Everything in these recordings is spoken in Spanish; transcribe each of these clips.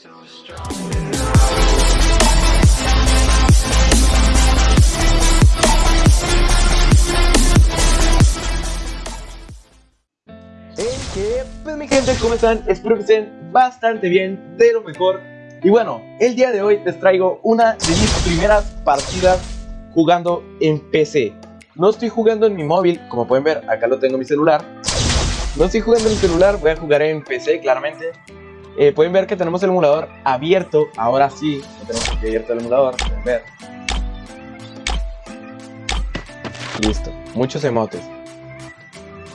Hey, pues mi gente, ¿cómo están? Espero que estén bastante bien, de lo mejor. Y bueno, el día de hoy les traigo una de mis primeras partidas jugando en PC. No estoy jugando en mi móvil, como pueden ver, acá lo tengo en mi celular. No estoy jugando en mi celular, voy a jugar en PC, claramente. Eh, pueden ver que tenemos el emulador abierto, ahora sí, tenemos aquí abierto el emulador, pueden ver. Listo, muchos emotes.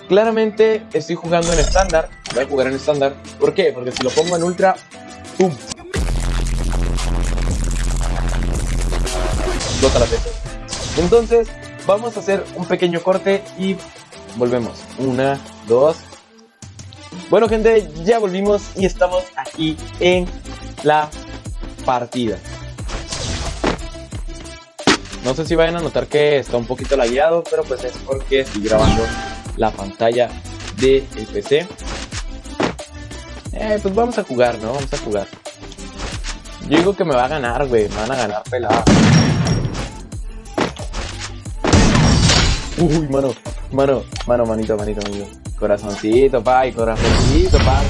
Claramente estoy jugando en estándar, voy a jugar en estándar. ¿Por qué? Porque si lo pongo en ultra, ¡pum! Explota la PC. Entonces, vamos a hacer un pequeño corte y volvemos. Una, dos. Bueno, gente, ya volvimos y estamos aquí en la partida. No sé si vayan a notar que está un poquito lagueado, pero pues es porque estoy grabando la pantalla del PC. Eh, pues vamos a jugar, ¿no? Vamos a jugar. Yo digo que me va a ganar, güey. Me van a ganar pelada. Uy, mano, mano, mano, manito, manito, manito. Corazoncito, pa, y corazoncito, pa.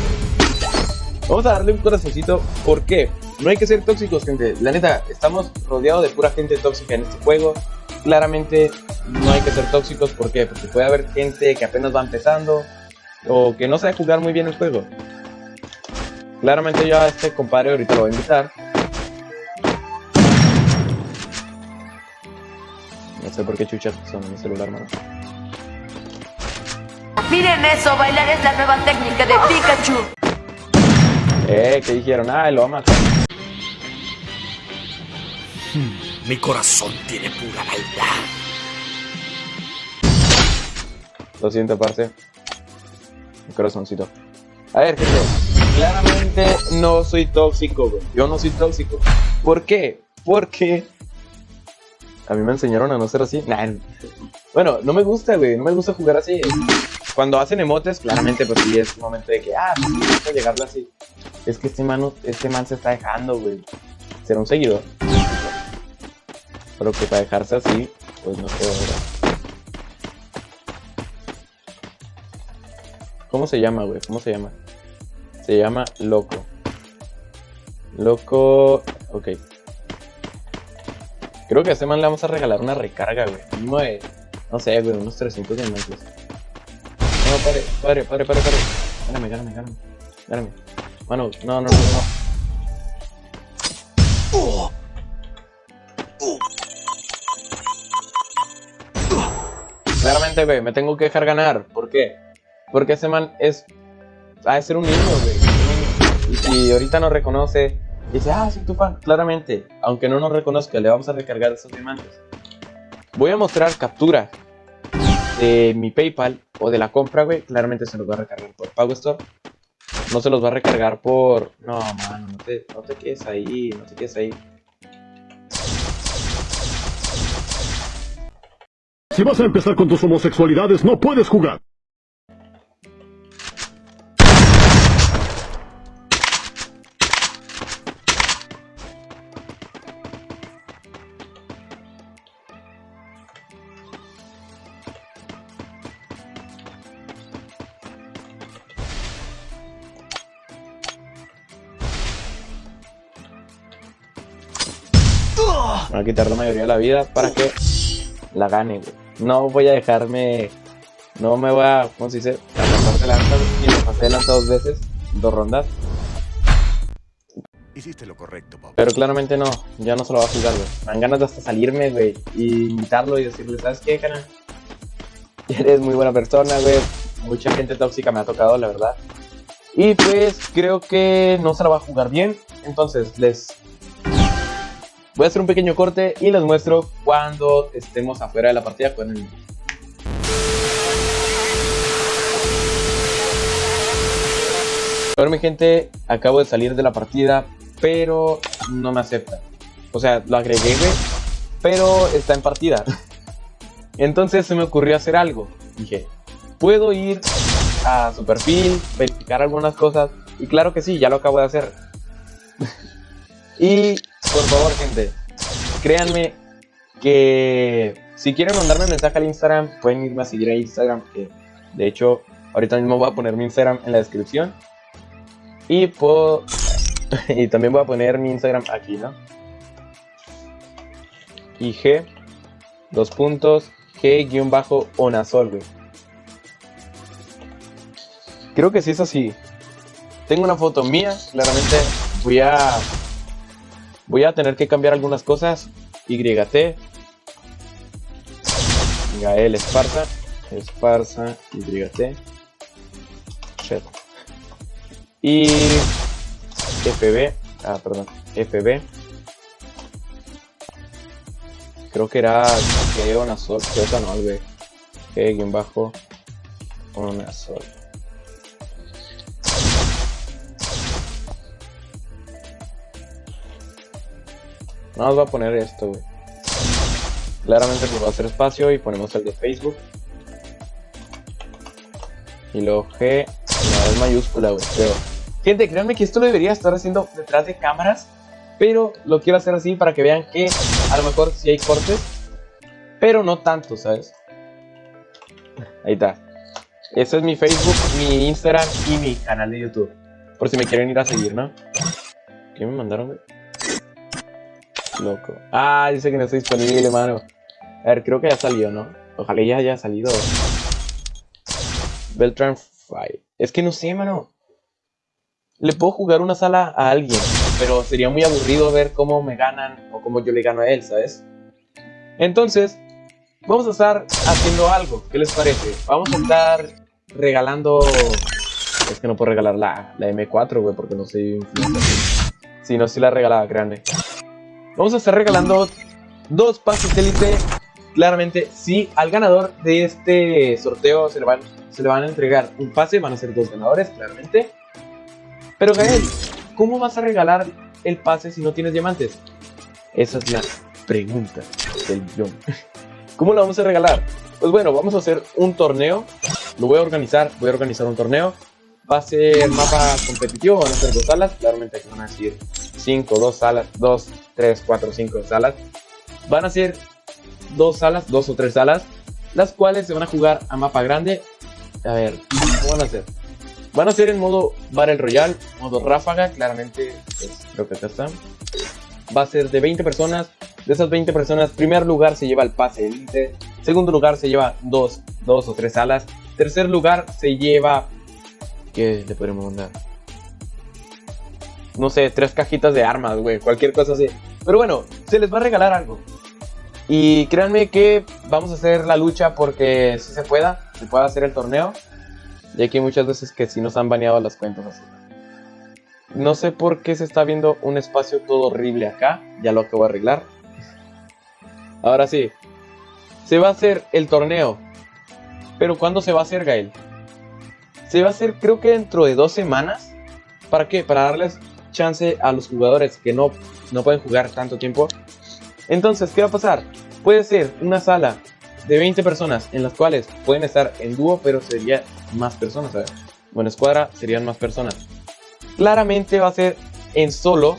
Vamos a darle un corazoncito. ¿Por qué? No hay que ser tóxicos, gente. La neta, estamos rodeados de pura gente tóxica en este juego. Claramente no hay que ser tóxicos. ¿Por qué? Porque puede haber gente que apenas va empezando o que no sabe jugar muy bien el juego. Claramente yo a este compadre ahorita lo voy a invitar. No sé por qué chucha son en mi celular, mano. Miren eso, bailar es la nueva técnica de Pikachu. Eh, ¿qué dijeron? Ah, lo va a matar. Mi corazón tiene pura maldad. Lo siento, parce. Mi corazoncito. A ver, gente. Claramente no soy tóxico, güey. Yo no soy tóxico. ¿Por qué? Porque a mí me enseñaron a no ser así. Nah. Bueno, no me gusta, güey. No me gusta jugar así. Cuando hacen emotes, claramente, pues sí es un momento de que, ah, sí, sí, llegarle así. Es que este, mano, este man se está dejando, güey. Será un seguidor. Pero que para dejarse así, pues no puedo, ¿verdad? ¿Cómo se llama, güey? ¿Cómo se llama? Se llama Loco. Loco... Ok. Creo que a este man le vamos a regalar una recarga, güey. No sé, güey, unos 300 diamantes. No, pare, pare, pare, pare, pare. Gáname, gáname, gáname. Gáname. Mano, no, no, no, no. Claramente, güey, me tengo que dejar ganar. ¿Por qué? Porque ese man es... Ha de ser un niño, güey. Y ahorita no reconoce... Dice, ah, soy tu fan. Claramente, aunque no nos reconozca, le vamos a recargar esos diamantes. Voy a mostrar captura de mi PayPal o de la compra, güey. Claramente se los va a recargar por Pago Store. No se los va a recargar por... No, mano, no te, no te quedes ahí, no te quedes ahí. Si vas a empezar con tus homosexualidades, no puedes jugar. Me va a quitar la mayoría de la vida para que la gane, güey. No voy a dejarme... No me voy a... ¿Cómo se dice? A pasar de lanza, y me pasé de lanza dos veces. Dos rondas. Hiciste lo correcto, papá. Pero claramente no. Ya no se lo va a jugar, güey. Me dan ganas de hasta salirme, güey. Y invitarlo y decirle, ¿sabes qué, canal? Eres muy buena persona, güey. Mucha gente tóxica me ha tocado, la verdad. Y pues creo que no se la va a jugar bien. Entonces les voy a hacer un pequeño corte y les muestro cuando estemos afuera de la partida con el... Bueno mi gente, acabo de salir de la partida, pero no me acepta. O sea, lo agregué, pero está en partida. Entonces se me ocurrió hacer algo. Dije, puedo ir a su perfil, verificar algunas cosas. Y claro que sí, ya lo acabo de hacer. Y por favor, gente, créanme que si quieren mandarme un mensaje al Instagram, pueden irme a seguir a Instagram, que de hecho ahorita mismo voy a poner mi Instagram en la descripción. Y puedo... y también voy a poner mi Instagram aquí, ¿no? Y G, dos puntos, G-onazol, güey. Creo que sí es así. Tengo una foto mía, claramente voy a voy a tener que cambiar algunas cosas. YT Gael Esparza. Esparza YT Shit. y FB ah perdón. FB creo que era que una sol que no güey que guion bajo una sol Vamos a poner esto, güey. Claramente pues va a hacer espacio y ponemos el de Facebook. Y luego G, la es mayúscula, güey, Gente, créanme que esto lo debería estar haciendo detrás de cámaras. Pero lo quiero hacer así para que vean que a lo mejor sí hay cortes. Pero no tanto, ¿sabes? Ahí está. Ese es mi Facebook, mi Instagram y mi canal de YouTube. Por si me quieren ir a seguir, ¿no? ¿Qué me mandaron, güey? Loco. Ah, dice que no está disponible, mano. A ver, creo que ya salió, ¿no? Ojalá ya haya salido. Beltran Fight. Es que no sé, mano. Le puedo jugar una sala a alguien, pero sería muy aburrido ver cómo me ganan o cómo yo le gano a él, ¿sabes? Entonces, vamos a estar haciendo algo. ¿Qué les parece? Vamos a estar regalando... Es que no puedo regalar la, la M4, güey, porque no soy Si no, sí la regalaba grande. Vamos a estar regalando dos pases élite. Claramente, si al ganador de este sorteo se le, van, se le van a entregar un pase, van a ser dos ganadores, claramente. Pero Gael, ¿cómo vas a regalar el pase si no tienes diamantes? Esa es la pregunta del millón. ¿Cómo lo vamos a regalar? Pues bueno, vamos a hacer un torneo. Lo voy a organizar, voy a organizar un torneo. Va a ser mapa competitivo, van a ser dos salas. Claramente aquí van a decir 5, 2 salas, 2, 3, 4, 5 salas. Van a ser dos salas, dos o tres salas, las cuales se van a jugar a mapa grande. A ver, ¿cómo van a hacer? Van a ser en modo Battle Royale, modo ráfaga, claramente, pues, creo que acá está. Va a ser de 20 personas. De esas 20 personas, primer lugar se lleva el pase elite. Segundo lugar se lleva dos, dos o tres salas. Tercer lugar se lleva... ¿Qué le podemos mandar? no sé, tres cajitas de armas, güey, cualquier cosa así. Pero bueno, se les va a regalar algo. Y créanme que vamos a hacer la lucha porque si se pueda, se pueda hacer el torneo. Ya que hay muchas veces que si nos han baneado las cuentas así. No sé por qué se está viendo un espacio todo horrible acá. Ya lo acabo de arreglar. Ahora sí. Se va a hacer el torneo. Pero ¿cuándo se va a hacer, Gael? Se va a hacer creo que dentro de dos semanas. ¿Para qué? Para darles chance a los jugadores que no, no pueden jugar tanto tiempo. Entonces, ¿qué va a pasar? Puede ser una sala de 20 personas en las cuales pueden estar en dúo, pero sería más personas, ¿sabes? Bueno, escuadra serían más personas. Claramente va a ser en solo.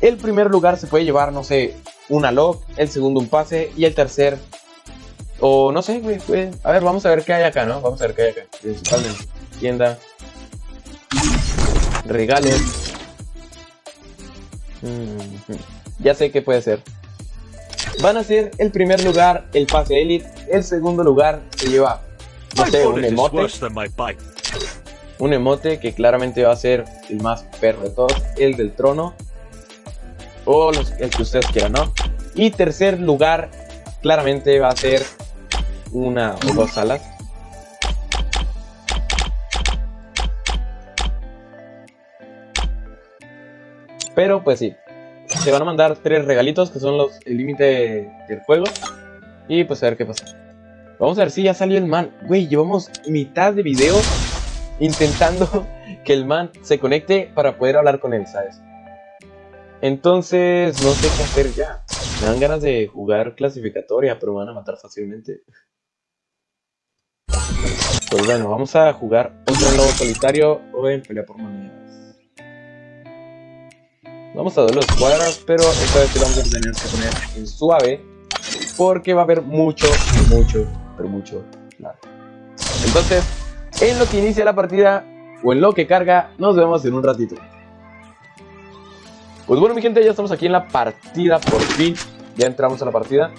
El primer lugar se puede llevar, no sé, una log, el segundo un pase y el tercer o no sé, güey, A ver, vamos a ver qué hay acá, ¿no? Vamos a ver qué hay acá. Principalmente. Tienda. Regalos. Ya sé qué puede ser. Van a ser el primer lugar el pase elite, el segundo lugar se lleva, no sé, un emote. Un emote que claramente va a ser el más perro de todos, el del trono. O los, el que ustedes quieran, ¿no? Y tercer lugar, claramente va a ser una o dos salas. Pero pues sí, se van a mandar tres regalitos que son los el límite del juego. Y pues a ver qué pasa. Vamos a ver si ya salió el man. Güey, llevamos mitad de video intentando que el man se conecte para poder hablar con él, ¿sabes? Entonces, no sé qué hacer ya. Me dan ganas de jugar clasificatoria, pero me van a matar fácilmente. Pues bueno, vamos a jugar otro lobo solitario o en pelea por monedas. Vamos a dar los cuadras, pero esta vez sí vamos a tener que poner en suave. Porque va a haber mucho, mucho, pero mucho lag. Entonces, en lo que inicia la partida, o en lo que carga, nos vemos en un ratito. Pues bueno mi gente, ya estamos aquí en la partida, por fin. Ya entramos a la partida.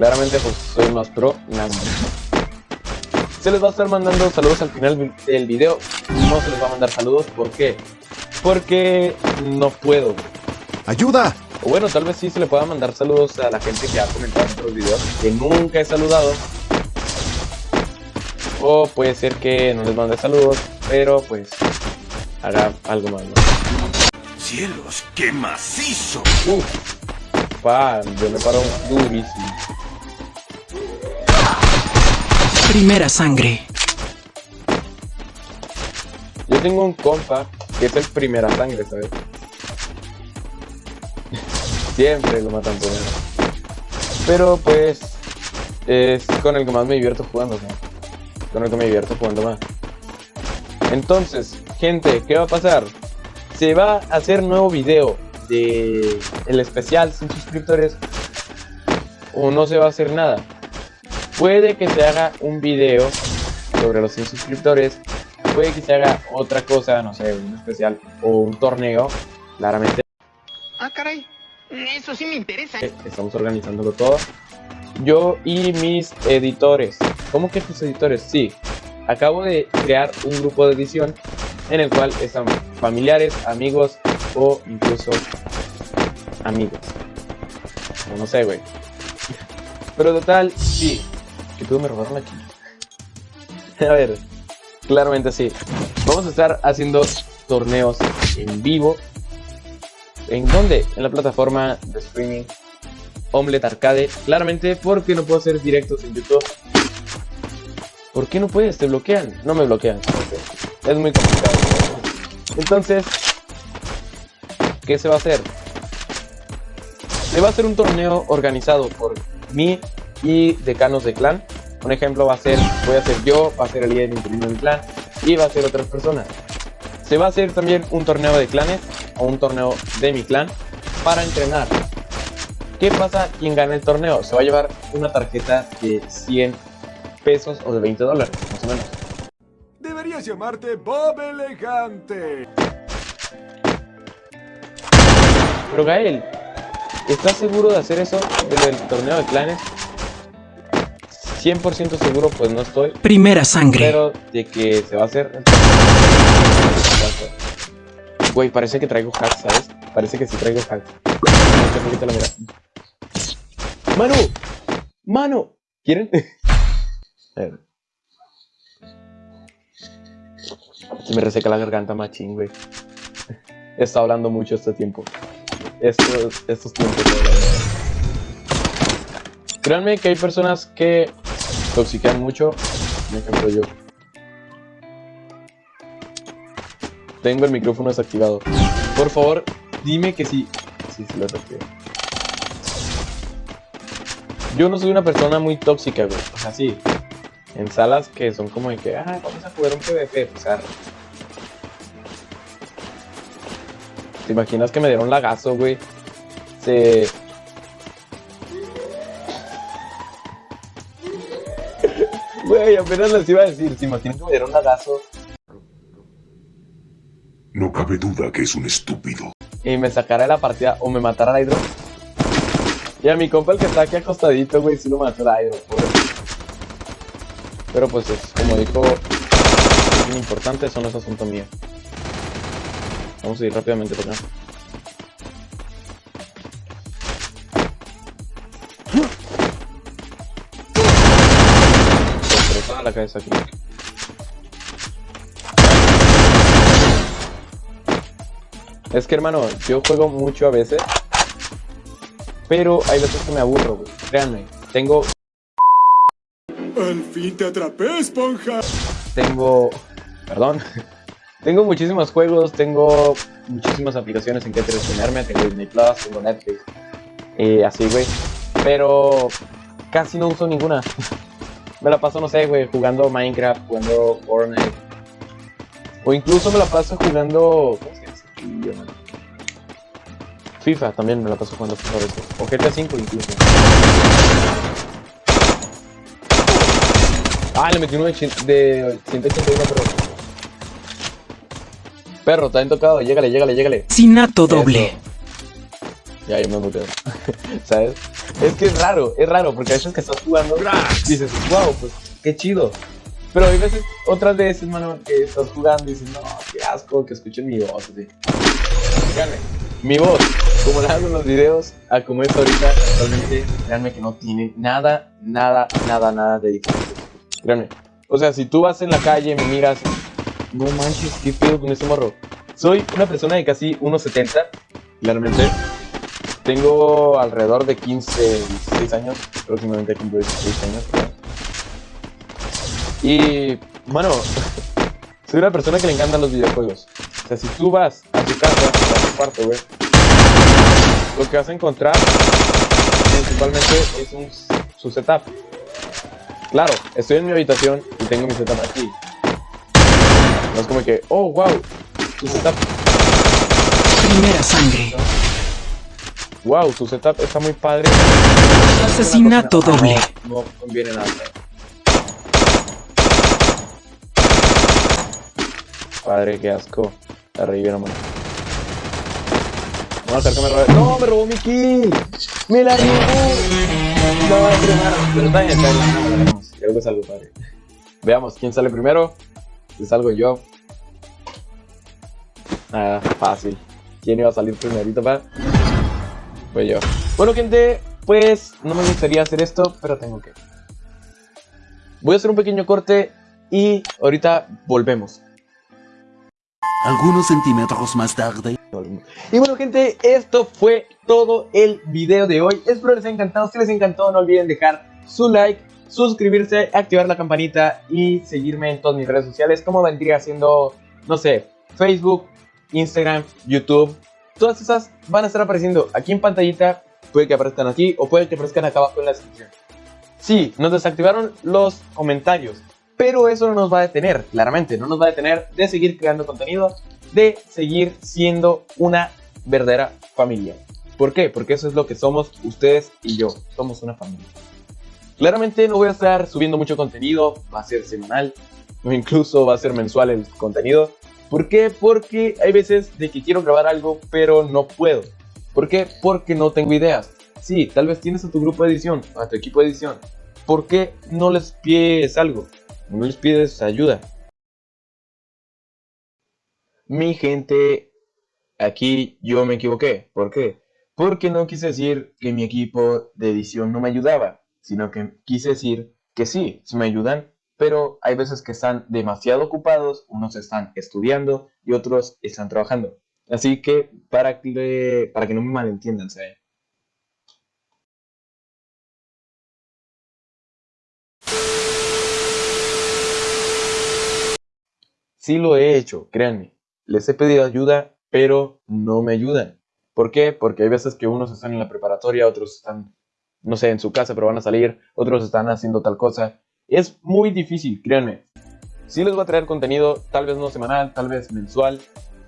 Claramente pues soy más pro, nada más. Se les va a estar mandando saludos al final del video. No se les va a mandar saludos, ¿por qué? Porque no puedo. ¡Ayuda! O bueno, tal vez sí se le pueda mandar saludos a la gente que ha comentado en otros videos que nunca he saludado. O puede ser que no les mande saludos, pero pues haga algo más. ¿no? ¡Cielos, qué macizo! Uf, pa, yo me paro durísimo. Primera sangre. Yo tengo un compa que es el primera sangre, ¿sabes? Siempre lo matan primero. Pero pues es con el que más me divierto jugando. Con el que me divierto jugando más. Entonces, gente, ¿qué va a pasar? Se va a hacer nuevo video de el especial sin suscriptores o no se va a hacer nada. Puede que se haga un video sobre los sin suscriptores, puede que se haga otra cosa, no sé, un especial o un torneo, claramente. Ah, caray. Eso sí me interesa. Eh, Estamos organizándolo todo. Yo y mis editores. ¿Cómo que tus editores? Sí. Acabo de crear un grupo de edición en el cual están familiares, amigos o incluso amigos. O no sé, güey. Pero total, sí. Que tú me robaron aquí. A ver, claramente sí. Vamos a estar haciendo torneos en vivo. ¿En dónde? En la plataforma de streaming Omelette Arcade. Claramente porque no puedo hacer directos en YouTube. ¿Por qué no puedes? ¿Te bloquean? No me bloquean. Es muy complicado. Entonces, ¿qué se va a hacer? Se va a hacer un torneo organizado por mí y decanos de clan. Un ejemplo va a ser, voy a ser yo, va a ser el líder interino del clan y va a ser otras personas. Se va a hacer también un torneo de clanes o un torneo de mi clan para entrenar. ¿Qué pasa? Quien gane el torneo se va a llevar una tarjeta de 100 pesos o de 20 dólares, más o menos. Deberías llamarte Bob Elegante. Pero Gael, ¿estás seguro de hacer eso del torneo de clanes? 100% seguro, pues no estoy. Primera sangre. Pero de que se va a hacer. Güey, parece que traigo hack, ¿sabes? Parece que sí traigo hack. Ahorita lo mira. ¡Mano! ¡Mano! ¿Quieren? A ver. Se me reseca la garganta machín, güey. He estado hablando mucho este tiempo. Estos, estos tiempos. Créanme que hay personas que toxiquean mucho. Por ejemplo, yo. Tengo el micrófono desactivado. Por favor, dime que sí. Sí, sí lo desactivé. Yo no soy una persona muy tóxica, güey. O sea, sí. En salas que son como de que, ah, vamos a jugar un PvP. O sea, ¿te imaginas que me dieron lagazo, güey? Se. Güey, apenas les iba a decir, ¿se imaginan que me dieron lagazo? No cabe duda que es un estúpido. y me sacara de la partida o me matara el Hydro. Y a mi compa el que está aquí acostadito, güey, sí lo mató el Hydro, pobre. Pero pues es, como dijo, es importante, eso no es asunto mío. Vamos a ir rápidamente por acá. La cabeza aquí. Es que hermano, yo juego mucho a veces. Pero hay veces que me aburro, güey. Créanme. Tengo. Al fin te atrapé, esponja. Tengo. Perdón. tengo muchísimos juegos, tengo muchísimas aplicaciones en que entretenerme. Tengo Disney Plus, tengo Netflix. eh, así, güey. Pero casi no uso ninguna. me la paso, no sé, güey, jugando Minecraft, jugando Fortnite. O incluso me la paso jugando. ¿Cómo se dice? FIFA también me la paso jugando FIFA. O GTA 5 incluso. Ah, le metí uno de, de 181 perro. Perro, está bien tocado. Llégale, llégale, llégale. Sinato doble. Eso. Ya, yo me muteo. ¿Sabes? Es que es raro, es raro, porque a veces que estás jugando dices, wow, pues qué chido. Pero hay veces, otras veces, mano, que estás jugando y dices, no, qué asco que escuchen mi voz. Así. Mi voz, como la hago en los videos, a como es ahorita, realmente, créanme que no tiene nada, nada, nada, nada de diferente. Créanme. O sea, si tú vas en la calle, me miras, no manches, qué pedo con ese morro. Soy una persona de casi 1.70, claramente. Tengo alrededor de 15, 16 años, próximamente cumplo 16 años. Y, bueno, soy una persona que le encantan los videojuegos. O sea, si tú vas a tu casa, a tu cuarto, güey, lo que vas a encontrar principalmente es un, su setup. Claro, estoy en mi habitación y tengo mi setup aquí. No es como que, oh, wow, su setup Primera sangre. Wow, su setup está muy padre. Asesinato No, doble. No conviene nada. Padre, qué asco. La revivieron, mano. Vamos a que me robe. ¡No, me robó mi kill! ¡Me la robó! No, pero pero está bien, está bien. la. Creo que salgo padre. Veamos quién sale primero. Si salgo yo. Ah, fácil. ¿Quién iba a salir primerito, pa? Yo. Bueno, gente, pues no me gustaría hacer esto, pero tengo que. Voy a hacer un pequeño corte y ahorita volvemos. Algunos centímetros más tarde. Y bueno, gente, esto fue todo el video de hoy. Espero les haya encantado. Si les encantó, no olviden dejar su like, suscribirse, activar la campanita y seguirme en todas mis redes sociales, como vendría siendo, no sé, Facebook, Instagram, YouTube. Todas esas van a estar apareciendo aquí en pantallita. Puede que aparezcan aquí o puede que aparezcan acá abajo en la descripción. Sí, nos desactivaron los comentarios, pero eso no nos va a detener, claramente, no nos va a detener de seguir creando contenido, de seguir siendo una verdadera familia. ¿Por qué? Porque eso es lo que somos ustedes y yo, somos una familia. Claramente no voy a estar subiendo mucho contenido, va a ser semanal o incluso va a ser mensual el contenido. ¿Por qué? Porque hay veces de que quiero grabar algo pero no puedo. ¿Por qué? Porque no tengo ideas. Sí, tal vez tienes a tu grupo de edición, a tu equipo de edición. ¿Por qué no les pides algo? No les pides ayuda. Mi gente, aquí yo me equivoqué. ¿Por qué? Porque no quise decir que mi equipo de edición no me ayudaba, sino que quise decir que sí, sí me ayudan, pero hay veces que están demasiado ocupados, unos están estudiando y otros están trabajando. Así que para que, no me malentiendan, ¿sabes? Sí lo he hecho, créanme. Les he pedido ayuda, pero no me ayudan. ¿Por qué? Porque hay veces que unos están en la preparatoria, otros están, no sé, en su casa, pero van a salir, otros están haciendo tal cosa. Es muy difícil, créanme. Sí les voy a traer contenido, tal vez no semanal, tal vez mensual,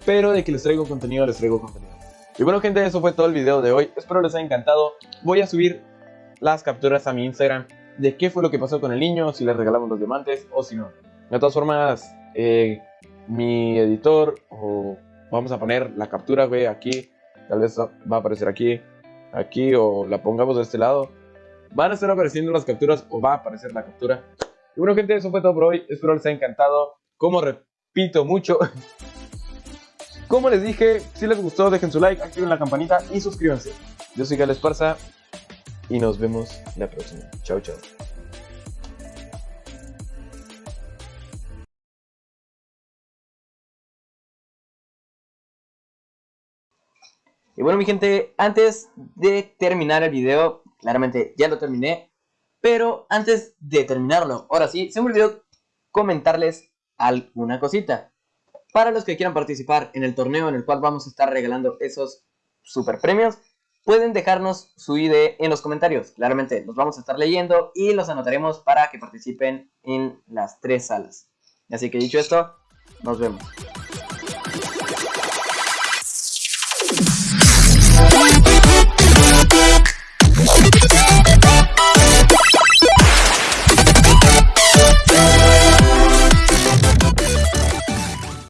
pero de que les traigo contenido, les traigo contenido. Y bueno, gente, eso fue todo el video de hoy. Espero les haya encantado. Voy a subir las capturas a mi Instagram de qué fue lo que pasó con el niño, si le regalamos los diamantes o si no. De todas formas, eh, mi editor o vamos a poner la captura, güey, aquí. Tal vez va a aparecer aquí, aquí o la pongamos de este lado. Van a estar apareciendo las capturas o va a aparecer la captura. Y bueno, gente, eso fue todo por hoy. Espero les haya encantado. Como repito mucho, como les dije, si les gustó, dejen su like, activen la campanita y suscríbanse. Yo soy Gale Esparza y nos vemos la próxima. Chao, chao. Y bueno, mi gente, antes de terminar el video, claramente ya lo terminé, pero antes de terminarlo, ahora sí, se me olvidó comentarles alguna cosita. Para los que quieran participar en el torneo en el cual vamos a estar regalando esos super premios, pueden dejarnos su ID en los comentarios. Claramente los vamos a estar leyendo y los anotaremos para que participen en las tres salas. Así que dicho esto, Nos vemos.